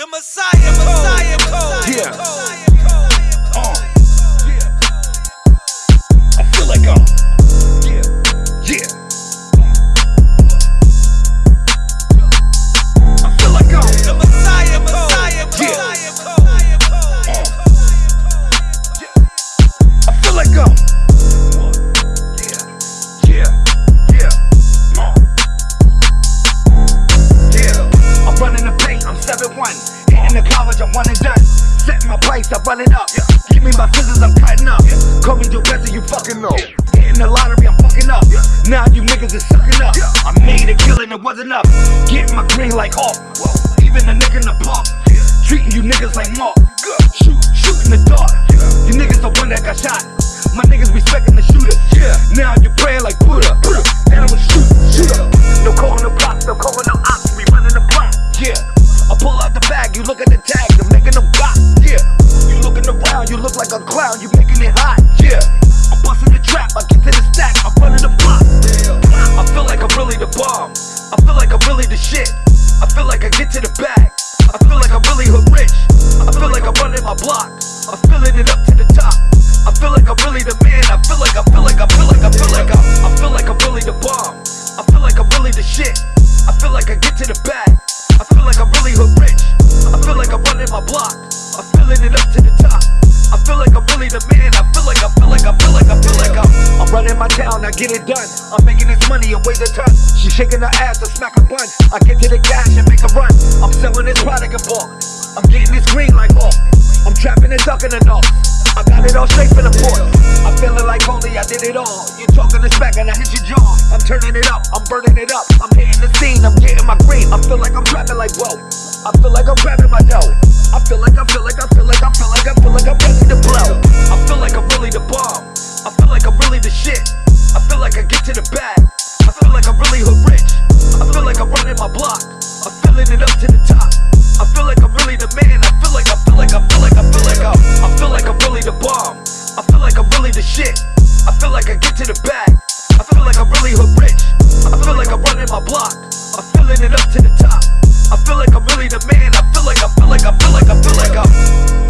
The Messiah, Messiah oh, code. Yeah. Running up. Give me my scissors, I'm cutting up. Call me Bessie, you fucking know. Hitting the lottery, I'm fucking up. Now you niggas is sucking up. Yeah. I made a killing, it wasn't up. Getting my green like Hawk. Even the nigga in the park. Treating you niggas like Mark. Shoot, shoot in the dark. You niggas the one that got shot. My niggas respecting the shooter. Yeah. Now you praying like Buddha. And like a clown, you making it hot. Yeah. I'm busting the trap, I get to the stack, I'm running the block. I feel like I'm really the bomb. I feel like I'm really the shit. I feel like I get to the bag. I feel like I'm really hood rich. I feel like I'm running my block. I'm filling it up to the top. I feel like I'm really the man. I feel like I feel like I feel like I feel like I, I feel like I'm really the bomb. I feel like I'm really the shit. I feel like I get to the bag. I get it done. I'm making this money and weighs a ton. She shaking her ass, I smack a bun. I get to the cash and make a run. I'm selling this product and ball. I'm getting this green like Hawk. I'm trapping and ducking and all. I got it all straight from the port. I'm feeling like only I did it all. You talking this back and I hit your jaw. I'm turning it up, I'm burning it up. I'm hitting the scene, I'm getting my green. I feel like I'm trapping like whoa. I feel like I'm grabbing my dough. I feel like I feel like I feel like I feel like I feel like I'm ready to blow. I feel like I'm running my block. I'm filling it up to the top. I feel like I'm really the man. I feel like I feel like I feel like I feel like I I feel like I'm really the bomb. I feel like I'm really the shit. I feel like I get to the back. I feel like I'm really hood rich. I feel like I'm running my block. I'm filling it up to the top. I feel like I'm really the man. I feel like I feel like I feel like I feel like I.